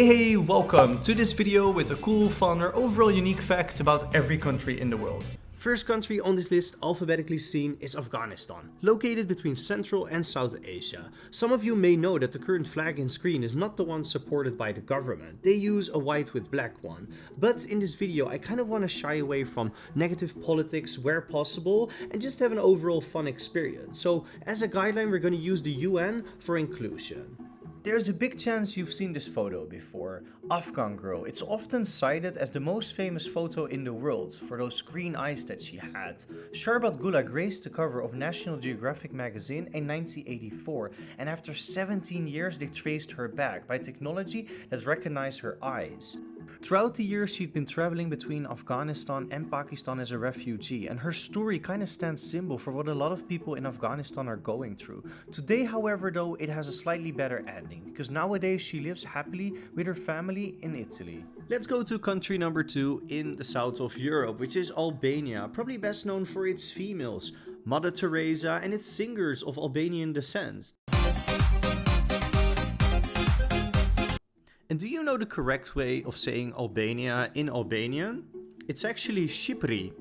Hey hey, welcome to this video with a cool, fun or overall unique fact about every country in the world. First country on this list alphabetically seen is Afghanistan, located between Central and South Asia. Some of you may know that the current flag in screen is not the one supported by the government, they use a white with black one. But in this video I kind of want to shy away from negative politics where possible and just have an overall fun experience. So as a guideline we're going to use the UN for inclusion. There's a big chance you've seen this photo before. Afghan girl. It's often cited as the most famous photo in the world for those green eyes that she had. Sharbat Gula graced the cover of National Geographic magazine in 1984 and after 17 years they traced her back by technology that recognized her eyes. Throughout the years she'd been traveling between Afghanistan and Pakistan as a refugee and her story kind of stands symbol for what a lot of people in Afghanistan are going through. Today however though it has a slightly better ending because nowadays she lives happily with her family in Italy. Let's go to country number 2 in the south of Europe which is Albania, probably best known for its females, Mother Teresa and its singers of Albanian descent. And do you know the correct way of saying Albania in Albanian? It's actually Shqipëri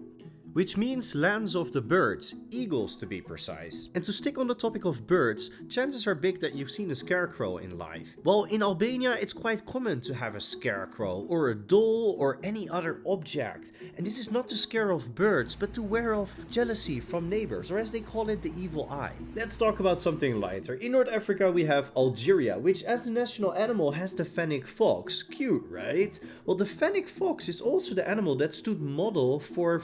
which means lands of the birds, eagles to be precise. And to stick on the topic of birds, chances are big that you've seen a scarecrow in life. Well, in Albania it's quite common to have a scarecrow, or a doll, or any other object. And this is not to scare off birds, but to wear off jealousy from neighbors, or as they call it, the evil eye. Let's talk about something lighter. In North Africa we have Algeria, which as the national animal has the fennec fox. Cute, right? Well, the fennec fox is also the animal that stood model for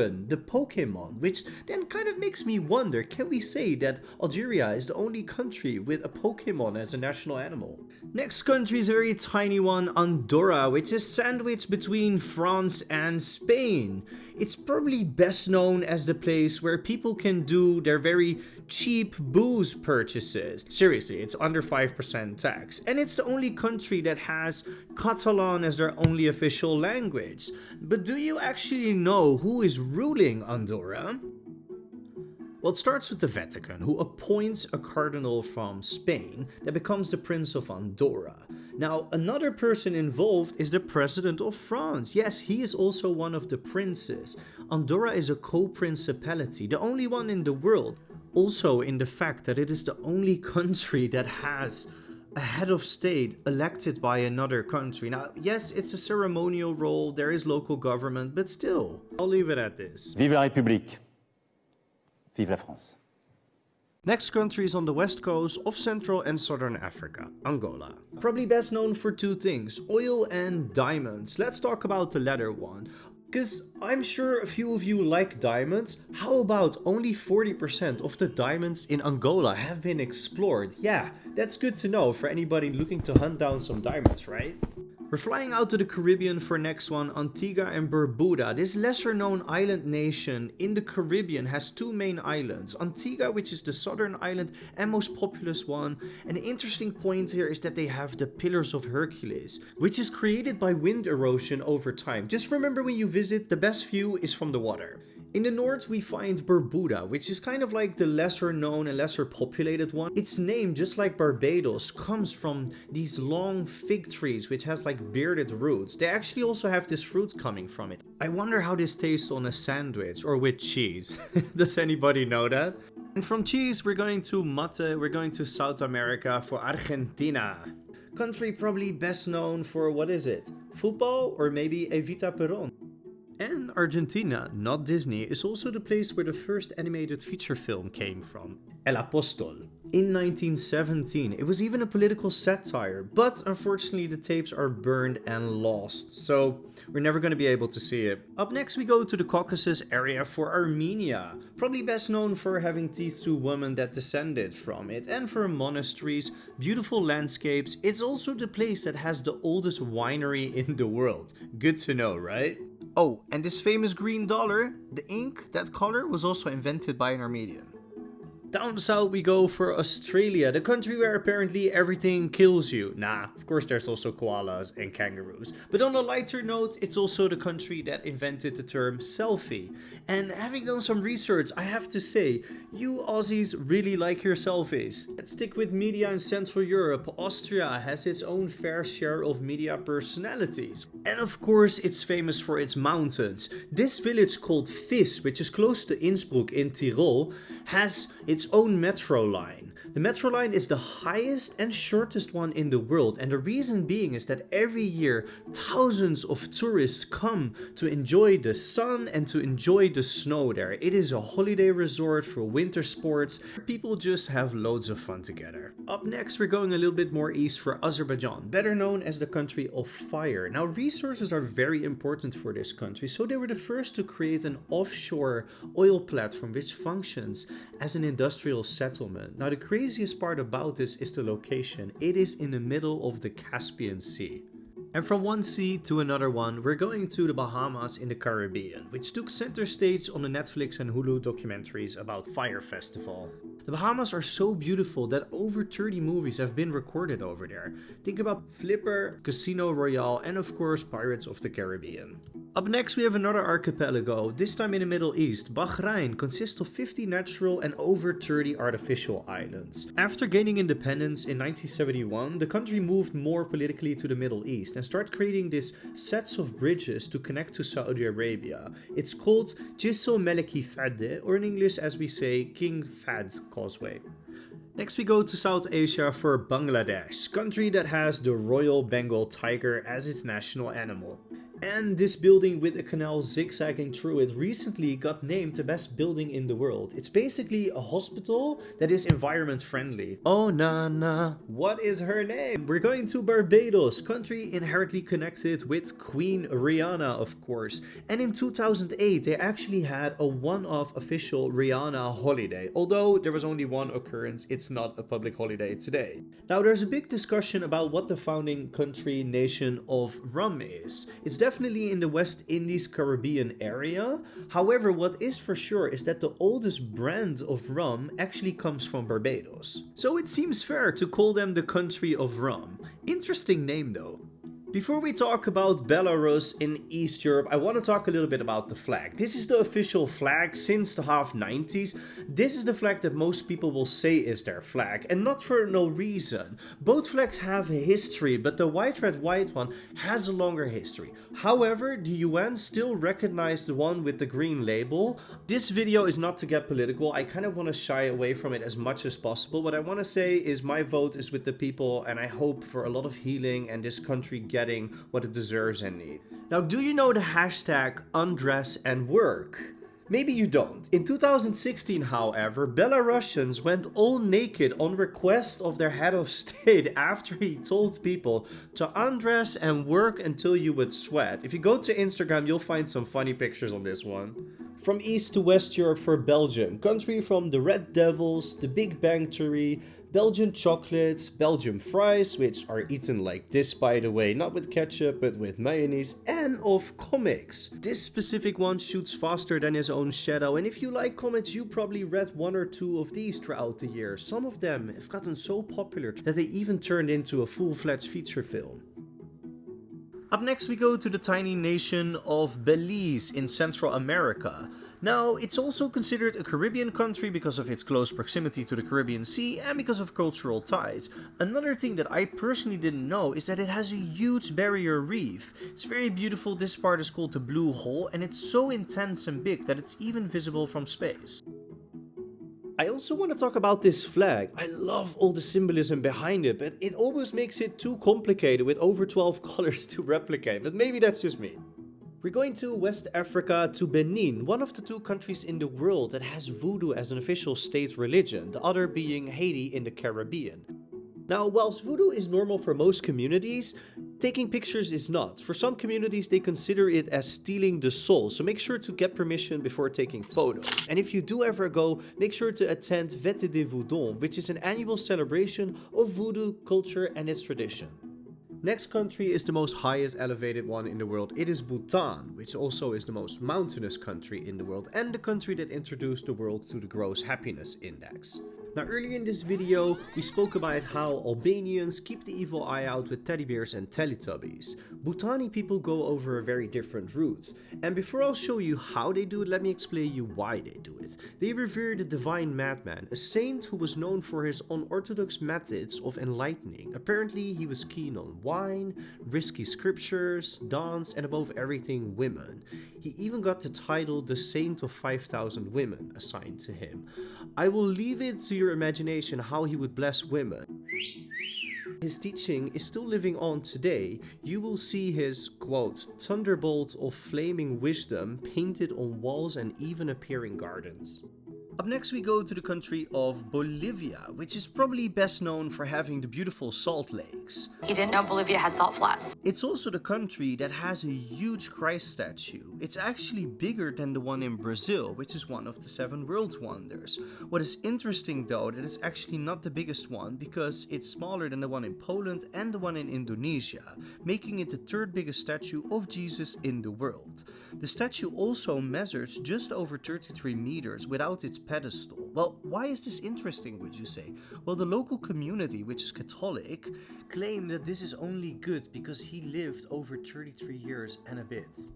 The Pokemon, which then kind of makes me wonder, can we say that Algeria is the only country with a Pokemon as a national animal? Next country is a very tiny one, Andorra, which is sandwiched between France and Spain. It's probably best known as the place where people can do their very cheap booze purchases. Seriously, it's under 5% tax. And it's the only country that has Catalan as their only official language. But do you actually know who is ruling Andorra? Well, it starts with the Vatican, who appoints a cardinal from Spain that becomes the Prince of Andorra. Now, another person involved is the President of France. Yes, he is also one of the princes. Andorra is a co-principality, the only one in the world. Also in the fact that it is the only country that has a head of state elected by another country. Now, yes, it's a ceremonial role, there is local government, but still, I'll leave it at this. Vive la République! Vive la France. Next country is on the west coast of Central and Southern Africa, Angola. Probably best known for two things, oil and diamonds. Let's talk about the latter one. Because I'm sure a few of you like diamonds. How about only 40% of the diamonds in Angola have been explored? Yeah, that's good to know for anybody looking to hunt down some diamonds, right? We're flying out to the Caribbean for next one, Antigua and Barbuda. This lesser known island nation in the Caribbean has two main islands. Antigua, which is the southern island and most populous one. An interesting point here is that they have the Pillars of Hercules, which is created by wind erosion over time. Just remember when you visit, the best view is from the water. In the north we find Barbuda, which is kind of like the lesser known and lesser populated one. Its name, just like Barbados, comes from these long fig trees which has like bearded roots. They actually also have this fruit coming from it. I wonder how this tastes on a sandwich or with cheese. Does anybody know that? And from cheese we're going to mate, we're going to South America for Argentina. Country probably best known for, what is it? Football or maybe Evita Peron? And Argentina, not Disney, is also the place where the first animated feature film came from, El Apostol. In 1917, it was even a political satire, but unfortunately the tapes are burned and lost, so we're never going to be able to see it. Up next we go to the Caucasus area for Armenia, probably best known for having teeth to women that descended from it, and for monasteries, beautiful landscapes, it's also the place that has the oldest winery in the world. Good to know, right? Oh, and this famous green dollar, the ink, that color, was also invented by an Armenian. Down south we go for Australia, the country where apparently everything kills you. Nah, of course there's also koalas and kangaroos. But on a lighter note, it's also the country that invented the term selfie. And having done some research, I have to say, you Aussies really like your selfies. Let's stick with media in Central Europe. Austria has its own fair share of media personalities. And of course, it's famous for its mountains. This village called Vis, which is close to Innsbruck in Tyrol, has its own metro line. The metro line is the highest and shortest one in the world and the reason being is that every year thousands of tourists come to enjoy the sun and to enjoy the snow there. It is a holiday resort for winter sports. People just have loads of fun together. Up next we're going a little bit more east for Azerbaijan, better known as the country of fire. Now resources are very important for this country so they were the first to create an offshore oil platform which functions as an industrial settlement. Now the craziest part about this is the location. It is in the middle of the Caspian Sea. And from one sea to another one, we're going to the Bahamas in the Caribbean, which took center stage on the Netflix and Hulu documentaries about Fire Festival. The Bahamas are so beautiful that over 30 movies have been recorded over there. Think about Flipper, Casino Royale, and of course Pirates of the Caribbean. Up next we have another archipelago, this time in the Middle East. Bahrain consists of 50 natural and over 30 artificial islands. After gaining independence in 1971, the country moved more politically to the Middle East and started creating these sets of bridges to connect to Saudi Arabia. It's called Jisr Meleki Fadde, or in English as we say King Fahd Causeway. Next we go to South Asia for Bangladesh, country that has the Royal Bengal tiger as its national animal. And this building with a canal zigzagging through it recently got named the best building in the world. It's basically a hospital that is environment friendly. Oh na na, what is her name? We're going to Barbados, country inherently connected with Queen Rihanna of course. And in 2008 they actually had a one-off official Rihanna holiday. Although there was only one occurrence, it's not a public holiday today. Now there's a big discussion about what the founding country nation of rum is. It's definitely in the West Indies Caribbean area. However, what is for sure is that the oldest brand of rum actually comes from Barbados. So it seems fair to call them the country of rum. Interesting name though. Before we talk about Belarus in East Europe, I want to talk a little bit about the flag. This is the official flag since the half 90s. This is the flag that most people will say is their flag, and not for no reason. Both flags have a history, but the white red white one has a longer history. However, the UN still recognized the one with the green label. This video is not to get political, I kind of want to shy away from it as much as possible. What I want to say is my vote is with the people, and I hope for a lot of healing and this country gets getting what it deserves and needs. Now, do you know the hashtag undress and work? Maybe you don't. In 2016, however, Belarusians went all naked on request of their head of state after he told people to undress and work until you would sweat. If you go to Instagram, you'll find some funny pictures on this one. From East to West Europe for Belgium, country from the Red Devils, the Big Bang Theory, Belgian chocolate, Belgian fries, which are eaten like this by the way, not with ketchup but with mayonnaise, and of comics. This specific one shoots faster than his own shadow, and if you like comics, you probably read one or two of these throughout the year. Some of them have gotten so popular that they even turned into a full-fledged feature film. Up next we go to the tiny nation of Belize in Central America. Now, it's also considered a Caribbean country because of its close proximity to the Caribbean Sea and because of cultural ties. Another thing that I personally didn't know is that it has a huge barrier reef. It's very beautiful, this part is called the Blue Hole and it's so intense and big that it's even visible from space. I also want to talk about this flag. I love all the symbolism behind it, but it almost makes it too complicated with over 12 colors to replicate, but maybe that's just me. We're going to West Africa to Benin, one of the two countries in the world that has voodoo as an official state religion, the other being Haiti in the Caribbean. Now, whilst voodoo is normal for most communities, taking pictures is not. For some communities, they consider it as stealing the soul, so make sure to get permission before taking photos. And if you do ever go, make sure to attend Vete de Voudon, which is an annual celebration of voodoo culture and its tradition. Next country is the most highest elevated one in the world. It is Bhutan, which also is the most mountainous country in the world and the country that introduced the world to the Gross Happiness Index. Now earlier in this video, we spoke about how Albanians keep the evil eye out with teddy bears and Teletubbies. Bhutani people go over a very different route. And before I'll show you how they do it, let me explain you why they do it. They revere the divine madman, a saint who was known for his unorthodox methods of enlightening. Apparently he was keen on wine, risky scriptures, dance and above everything women. He even got the title the Saint of 5000 Women assigned to him. I will leave it to your imagination how he would bless women. His teaching is still living on today. You will see his, quote, thunderbolt of flaming wisdom painted on walls and even appear in gardens. Up next we go to the country of Bolivia, which is probably best known for having the beautiful salt lakes. He didn't know Bolivia had salt flats. It's also the country that has a huge Christ statue. It's actually bigger than the one in Brazil, which is one of the seven world wonders. What is interesting though, that it's actually not the biggest one because it's smaller than the one in Poland and the one in Indonesia, making it the third biggest statue of Jesus in the world. The statue also measures just over 33 meters without its pedestal. Well, why is this interesting, would you say? Well, the local community, which is Catholic, claim that this is only good because he lived over 33 years and a bit.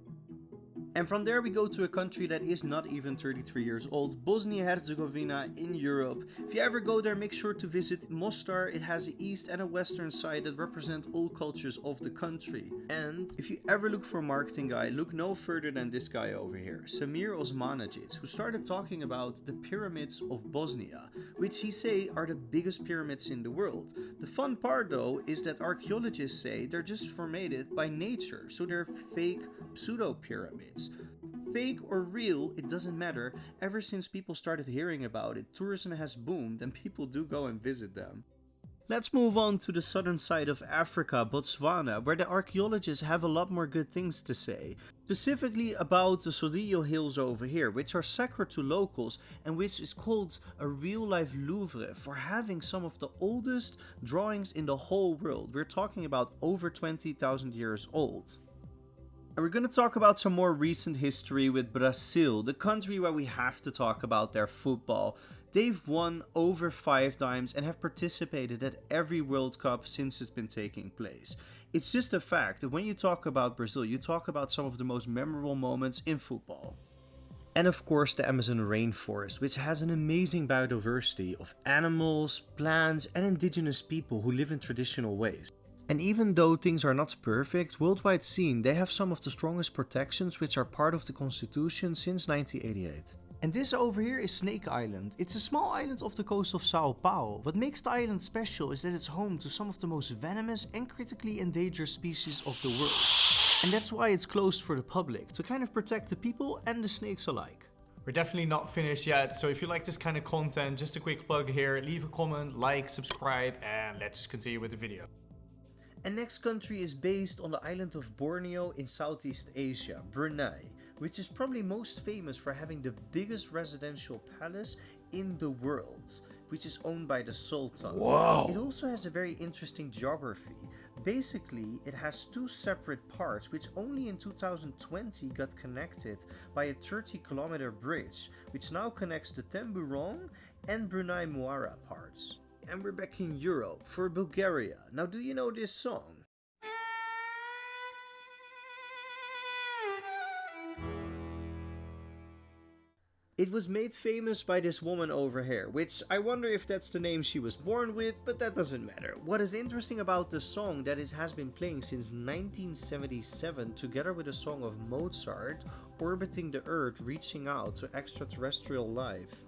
And from there we go to a country that is not even 33 years old, Bosnia-Herzegovina in Europe. If you ever go there, make sure to visit Mostar. It has an east and a western side that represent all cultures of the country. And if you ever look for a marketing guy, look no further than this guy over here, Semir Osmanagic, who started talking about the pyramids of Bosnia, which he say are the biggest pyramids in the world. The fun part though is that archaeologists say they're just formed by nature, so they're fake pseudo pyramids. Fake or real, it doesn't matter. Ever since people started hearing about it, tourism has boomed and people do go and visit them. Let's move on to the southern side of Africa, Botswana, where the archaeologists have a lot more good things to say. Specifically about the Tsodilo Hills over here, which are sacred to locals and which is called a real-life Louvre for having some of the oldest drawings in the whole world. We're talking about over 20,000 years old. And we're going to talk about some more recent history with Brazil, the country where we have to talk about their football. They've won over five times and have participated at every World Cup since it's been taking place. It's just a fact that when you talk about Brazil, you talk about some of the most memorable moments in football. And of course the Amazon rainforest, which has an amazing biodiversity of animals, plants and indigenous people who live in traditional ways. And even though things are not perfect, worldwide seen they have some of the strongest protections which are part of the constitution since 1988. And this over here is Snake Island. It's a small island off the coast of Sao Paulo. What makes the island special is that it's home to some of the most venomous and critically endangered species of the world. And that's why it's closed for the public, to kind of protect the people and the snakes alike. We're definitely not finished yet, so if you like this kind of content, just a quick plug here, leave a comment, like, subscribe, and let's just continue with the video. And next country is based on the island of Borneo in Southeast Asia, Brunei, which is probably most famous for having the biggest residential palace in the world, which is owned by the Sultan. Wow. It also has a very interesting geography. Basically, it has two separate parts which only in 2020 got connected by a 30 kilometer bridge, which now connects the Temburong and Brunei Muara parts and we're back in Europe for Bulgaria. Now do you know this song? It was made famous by this woman over here, which I wonder if that's the name she was born with, but that doesn't matter. What is interesting about the song that it has been playing since 1977 together with a song of Mozart, Orbiting the Earth reaching out to extraterrestrial life.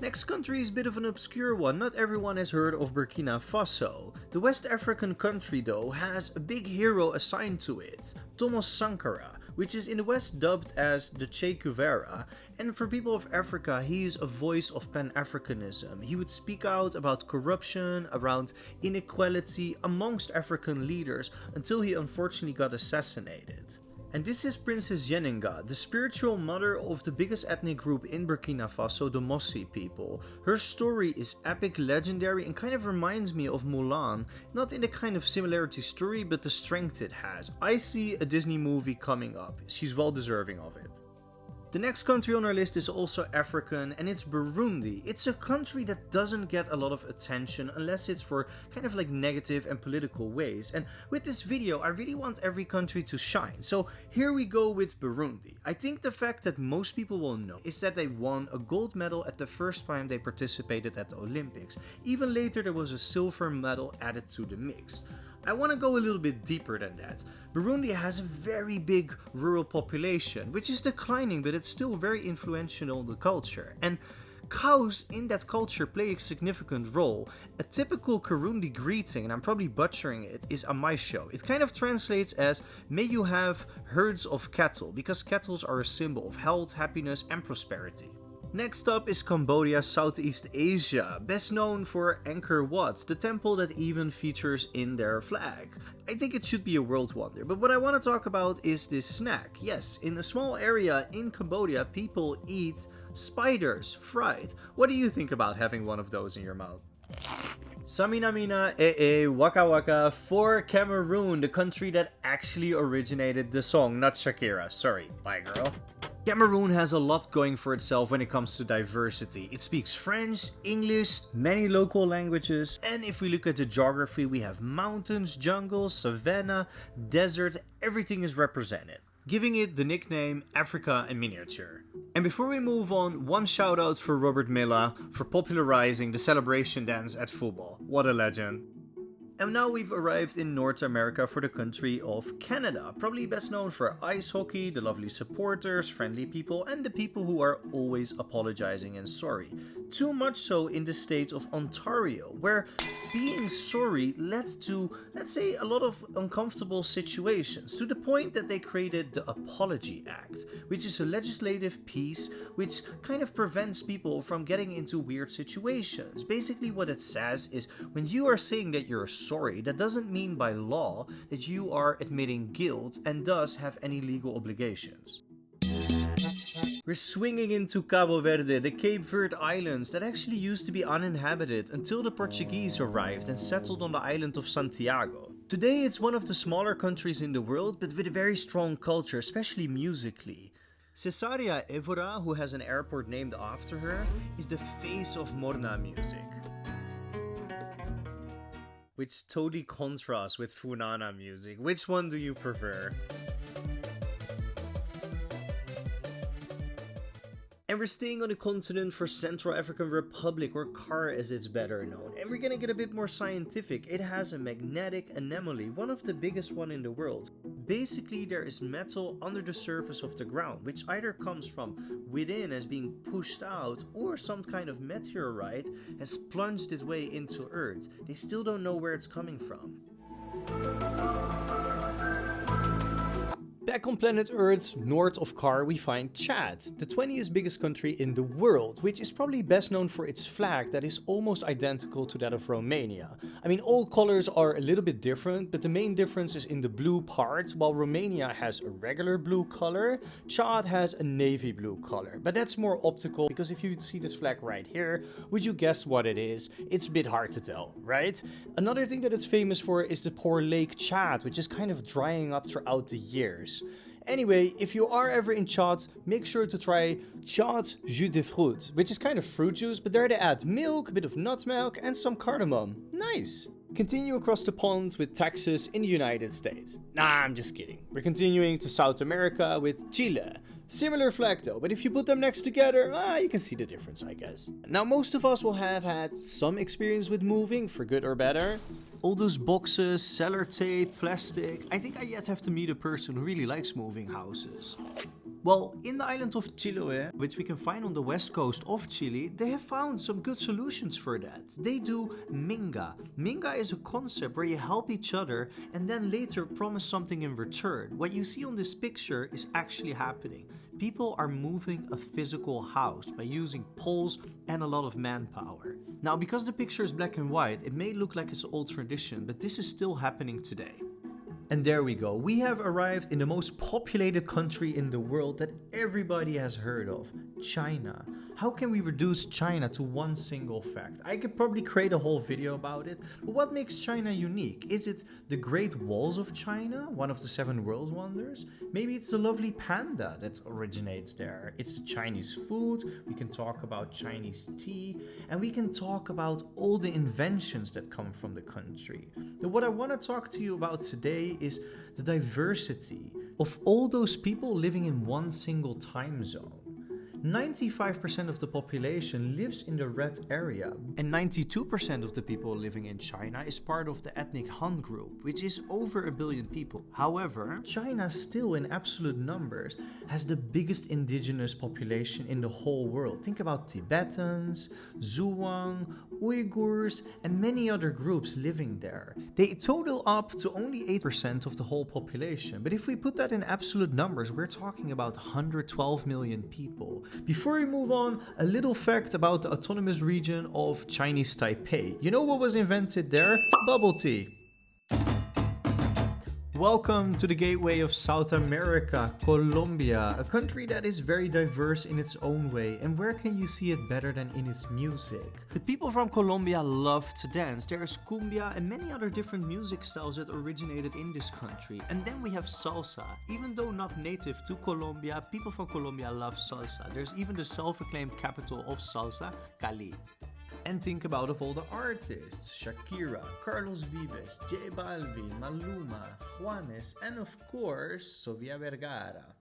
Next country is a bit of an obscure one, not everyone has heard of Burkina Faso. The West African country though has a big hero assigned to it, Thomas Sankara, which is in the West dubbed as the Che Guevara, and for people of Africa he is a voice of Pan-Africanism. He would speak out about corruption, around inequality amongst African leaders until he unfortunately got assassinated. And this is Princess Yennenga, the spiritual mother of the biggest ethnic group in Burkina Faso, the Mossi people. Her story is epic, legendary, and kind of reminds me of Mulan. Not in the kind of similarity story, but the strength it has. I see a Disney movie coming up. She's well deserving of it. The next country on our list is also African and it's Burundi. It's a country that doesn't get a lot of attention unless it's for kind of like negative and political ways. And with this video, I really want every country to shine. So here we go with Burundi. I think the fact that most people will know is that they won a gold medal at the first time they participated at the Olympics. Even later there was a silver medal added to the mix. I want to go a little bit deeper than that. Burundi has a very big rural population, which is declining, but it's still very influential in the culture. And cows in that culture play a significant role. A typical Kirundi greeting, and I'm probably butchering it, is amashyo. It kind of translates as, may you have herds of cattle, because cattle are a symbol of health, happiness, and prosperity. Next up is Cambodia, Southeast Asia, best known for Angkor Wat, the temple that even features in their flag. I think it should be a world wonder, but what I want to talk about is this snack. Yes, in a small area in Cambodia, people eat spiders fried. What do you think about having one of those in your mouth? Samina Mina Eh Eh Waka Waka for Cameroon, the country that actually originated the song, not Shakira. Sorry, bye girl. Cameroon has a lot going for itself when it comes to diversity. It speaks French, English, many local languages, and if we look at the geography, we have mountains, jungles, savanna, desert, everything is represented giving it the nickname Africa in miniature. And before we move on, one shout out for Robert Milla for popularizing the celebration dance at football. What a legend. And now we've arrived in North America for the country of Canada, probably best known for ice hockey, the lovely supporters, friendly people, and the people who are always apologizing and sorry. Too much so in the state of Ontario, where being sorry led to, let's say, a lot of uncomfortable situations, to the point that they created the Apology Act, which is a legislative piece which kind of prevents people from getting into weird situations. Basically, what it says is when you are saying that you're sorry, that doesn't mean by law that you are admitting guilt and thus have any legal obligations. We're swinging into Cabo Verde, the Cape Verde Islands that actually used to be uninhabited until the Portuguese arrived and settled on the island of Santiago. Today it's one of the smaller countries in the world but with a very strong culture, especially musically. Cesaria Evora, who has an airport named after her, is the face of Morna music which totally contrasts with Funana music. Which one do you prefer? We're staying on the continent for Central African Republic, or CAR as it's better known. And we're gonna get a bit more scientific. It has a magnetic anomaly, one of the biggest one in the world. Basically, there is metal under the surface of the ground, which either comes from within as being pushed out, or some kind of meteorite has plunged its way into Earth. They still don't know where it's coming from. Back on planet Earth, north of Car, we find Chad, the 20th biggest country in the world, which is probably best known for its flag that is almost identical to that of Romania. I mean, all colors are a little bit different, but the main difference is in the blue part. While Romania has a regular blue color, Chad has a navy blue color. But that's more optical, because if you see this flag right here, would you guess what it is? It's a bit hard to tell, right? Another thing that it's famous for is the poor Lake Chad, which is kind of drying up throughout the years. Anyway, if you are ever in Chad, make sure to try Chad jus de fruit, which is kind of fruit juice, but there they add milk, a bit of nut milk, and some cardamom. Nice! Continue across the pond with Texas in the United States. Nah, I'm just kidding. We're continuing to South America with Chile. Similar flag though, but if you put them next together, ah, you can see the difference, I guess. Now, most of us will have had some experience with moving, for good or better. All those boxes, cellar tape, plastic. I think I yet have to meet a person who really likes moving houses. Well, in the island of Chiloé, which we can find on the west coast of Chile, they have found some good solutions for that. They do Minga. Minga is a concept where you help each other and then later promise something in return. What you see on this picture is actually happening. People are moving a physical house by using poles and a lot of manpower. Now, because the picture is black and white, it may look like it's old tradition, but this is still happening today. And there we go. We have arrived in the most populated country in the world that everybody has heard of, China. How can we reduce China to one single fact? I could probably create a whole video about it, but what makes China unique? Is it the Great Walls of China, one of the seven world wonders? Maybe it's the lovely panda that originates there. It's the Chinese food, we can talk about Chinese tea, and we can talk about all the inventions that come from the country. But what I want to talk to you about today is the diversity of all those people living in one single time zone. 95% of the population lives in the red area, and 92% of the people living in China is part of the ethnic Han group, which is over a billion people. However, China still in absolute numbers has the biggest indigenous population in the whole world. Think about Tibetans, Zhuang, Uyghurs, and many other groups living there. They total up to only 8% of the whole population, but if we put that in absolute numbers, we're talking about 112 million people. Before we move on, a little fact about the autonomous region of Chinese Taipei. You know what was invented there? Bubble tea. Welcome to the gateway of South America, Colombia, a country that is very diverse in its own way. And where can you see it better than in its music? The people from Colombia love to dance. There's cumbia and many other different music styles that originated in this country. And then we have salsa. Even though not native to Colombia, people from Colombia love salsa. There's even the self-acclaimed capital of salsa, Cali. And think about of all the artists, Shakira, Carlos Vives, J Balvin, Maluma, Juanes, and of course, Sofia Vergara.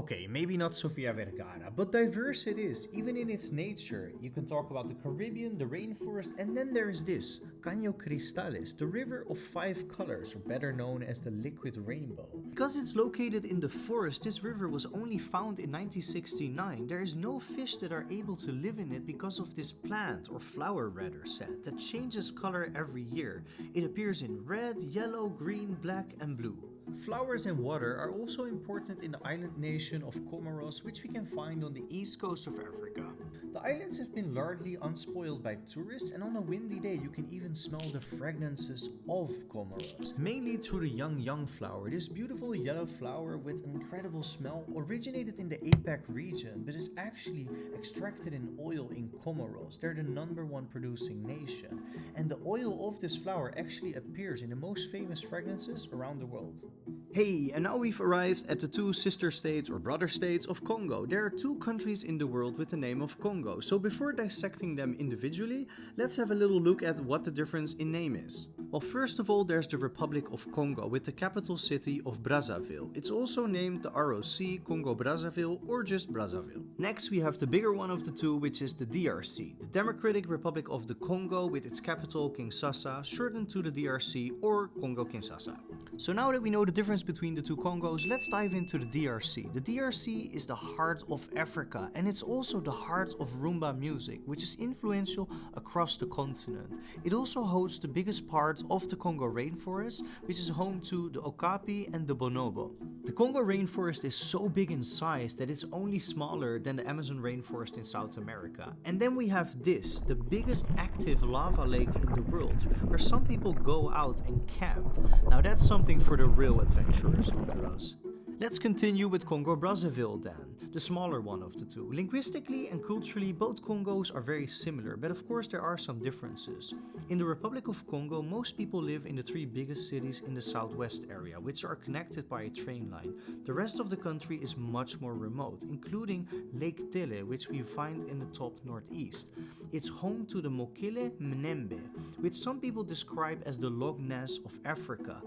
Okay, maybe not Sofia Vergara, but diverse it is, even in its nature. You can talk about the Caribbean, the rainforest, and then there's this, Caño Cristales, the river of five colors, or better known as the liquid rainbow. Because it's located in the forest, this river was only found in 1969. There is no fish that are able to live in it because of this plant, or flower rather said, that changes color every year. It appears in red, yellow, green, black, and blue. Flowers and water are also important in the island nation of Comoros, which we can find on the east coast of Africa. The islands have been largely unspoiled by tourists, and on a windy day, you can even smell the fragrances of Comoros. Mainly through the ylang ylang flower. This beautiful yellow flower with incredible smell originated in the APAC region, but is actually extracted in oil in Comoros. They're the number one producing nation, and the oil of this flower actually appears in the most famous fragrances around the world. Hey, and now we've arrived at the two sister states or brother states of Congo. There are two countries in the world with the name of Congo, so before dissecting them individually, let's have a little look at what the difference in name is. Well, first of all, there's the Republic of Congo with the capital city of Brazzaville. It's also named the ROC, Congo Brazzaville, or just Brazzaville. Next, we have the bigger one of the two, which is the DRC, the Democratic Republic of the Congo with its capital Kinshasa, shortened to the DRC or Congo Kinshasa. So now that we know the difference between the two Congos, let's dive into the DRC. The DRC is the heart of Africa and it's also the heart of Rumba music, which is influential across the continent. It also hosts the biggest part of the Congo rainforest, which is home to the Okapi and the Bonobo. The Congo rainforest is so big in size that it's only smaller than the Amazon rainforest in South America. And then we have this, the biggest active lava lake in the world, where some people go out and camp. Now that's something for the real adventurers under us. Let's continue with Congo Brazzaville then, the smaller one of the two. Linguistically and culturally, both Congos are very similar, but of course there are some differences. In the Republic of Congo, most people live in the three biggest cities in the southwest area, which are connected by a train line. The rest of the country is much more remote, including Lake Tele, which we find in the top northeast. It's home to the Mokele Mbembe, which some people describe as the Loch Ness of Africa.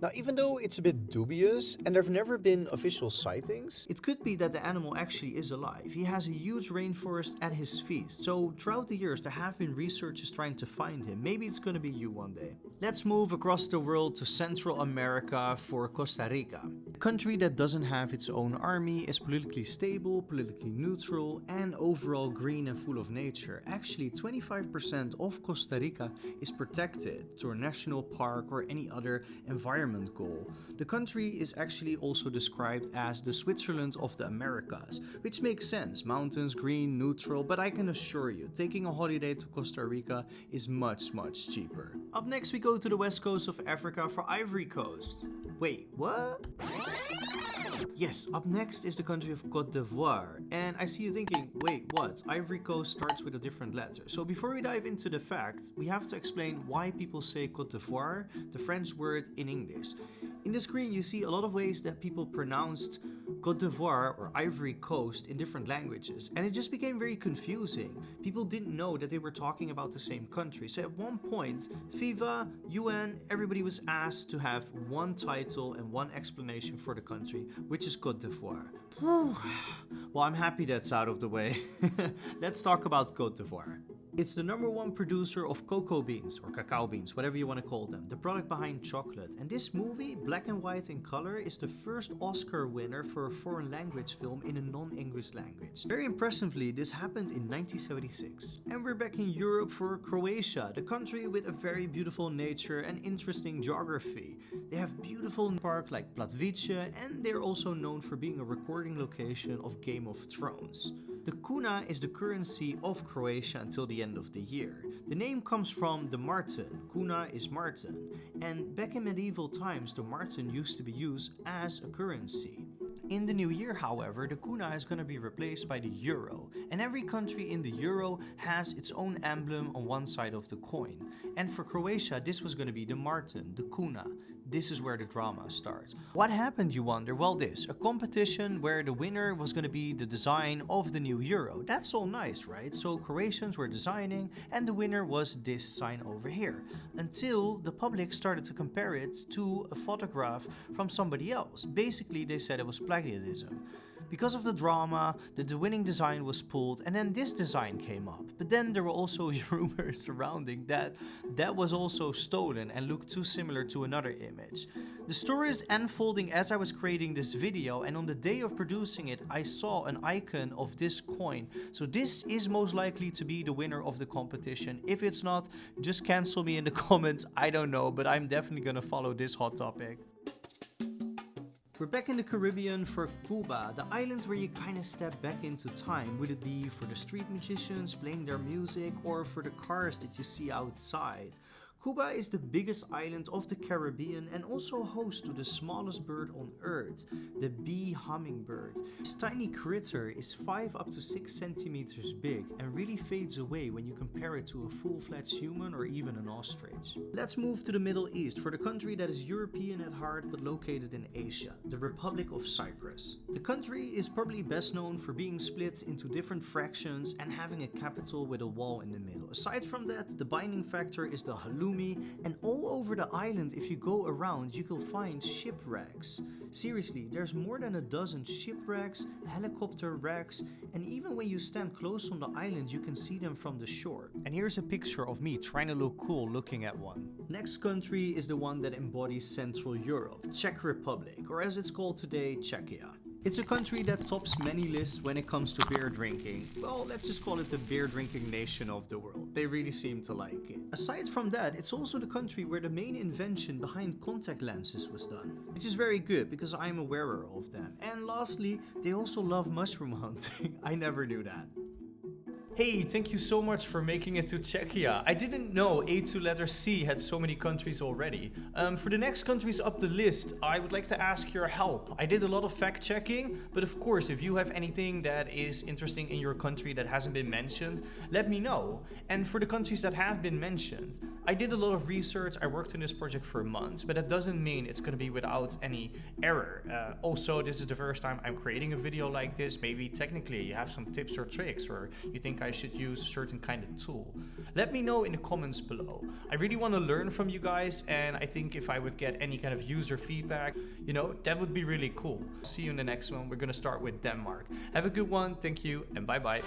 Now, even though it's a bit dubious and there have never been official sightings, it could be that the animal actually is alive. He has a huge rainforest at his feet, so throughout the years there have been researchers trying to find him. Maybe it's gonna be you one day. Let's move across the world to Central America for Costa Rica. A country that doesn't have its own army, is politically stable, politically neutral, and overall green and full of nature. Actually, 25% of Costa Rica is protected through a national park or any other environment goal. The country is actually also described as the Switzerland of the Americas, which makes sense. Mountains, green, neutral, but I can assure you, taking a holiday to Costa Rica is much, much cheaper. Up next we go to the west coast of Africa for Ivory Coast. Wait, what? Yes, up next is the country of Cote d'Ivoire. And I see you thinking, wait, what? Ivory Coast starts with a different letter. So before we dive into the fact, we have to explain why people say Cote d'Ivoire, the French word in English. In the screen, you see a lot of ways that people pronounced Cote d'Ivoire or Ivory Coast in different languages, and it just became very confusing. People didn't know that they were talking about the same country. So at one point, FIFA, UN, everybody was asked to have one title and one explanation for the country, which is Cote d'Ivoire. well, I'm happy that's out of the way. Let's talk about Cote d'Ivoire. It's the number one producer of cocoa beans or cacao beans, whatever you want to call them, the product behind chocolate. And this movie, Black and White in Color, is the first Oscar winner for a foreign language film in a non-English language. Very impressively, this happened in 1976. And we're back in Europe for Croatia, the country with a very beautiful nature and interesting geography. They have beautiful parks like Plitvice and they're also known for being a recording location of Game of Thrones. The kuna is the currency of Croatia until the end of the year. The name comes from the marten, kuna is marten, and back in medieval times the marten used to be used as a currency. In the new year, however, the kuna is going to be replaced by the euro, and every country in the euro has its own emblem on one side of the coin. And for Croatia, this was going to be the marten, the kuna. This is where the drama starts. What happened, you wonder? Well, this a competition where the winner was going to be the design of the new euro. That's all nice, right? So Croatians were designing, and the winner was this sign over here. Until the public started to compare it to a photograph from somebody else. Basically, they said it was plagiarism. Because of the drama, the, the winning design was pulled and then this design came up. But then there were also rumors surrounding that that was also stolen and looked too similar to another image. The story is unfolding as I was creating this video and on the day of producing it I saw an icon of this coin. So this is most likely to be the winner of the competition. If it's not, just cancel me in the comments. I don't know, but I'm definitely gonna follow this hot topic. We're back in the Caribbean for Cuba, the island where you kind of step back into time. Would it be for the street musicians playing their music or for the cars that you see outside? Cuba is the biggest island of the Caribbean and also host to the smallest bird on earth, the bee hummingbird. This tiny critter is 5 up to 6 centimeters big and really fades away when you compare it to a full-fledged human or even an ostrich. Let's move to the Middle East for the country that is European at heart but located in Asia, the Republic of Cyprus. The country is probably best known for being split into different fractions and having a capital with a wall in the middle. Aside from that, the binding factor is the halloumi and all over the island if you go around you will find shipwrecks. Seriously, there's more than a dozen shipwrecks, helicopter wrecks, and even when you stand close on the island you can see them from the shore. And here's a picture of me trying to look cool looking at one. Next country is the one that embodies Central Europe, Czech Republic, or as it's called today, Czechia. It's a country that tops many lists when it comes to beer drinking. Well, let's just call it the beer drinking nation of the world. They really seem to like it. Aside from that, it's also the country where the main invention behind contact lenses was done. Which is very good because I'm a wearer of them. And lastly, they also love mushroom hunting. I never knew that. Hey, thank you so much for making it to Czechia. I didn't know A2 letter C had so many countries already. Um, for the next countries up the list, I would like to ask your help. I did a lot of fact checking, but of course, if you have anything that is interesting in your country that hasn't been mentioned, let me know. And for the countries that have been mentioned, I did a lot of research. I worked on this project for months, but that doesn't mean it's going to be without any error. Uh, also, this is the first time I'm creating a video like this. Maybe technically you have some tips or tricks, or you think I I should use a certain kind of tool. Let me know in the comments below. I really want to learn from you guys and I think if I would get any kind of user feedback, you know, that would be really cool. See you in the next one. We're going to start with Denmark. Have a good one. Thank you and bye bye.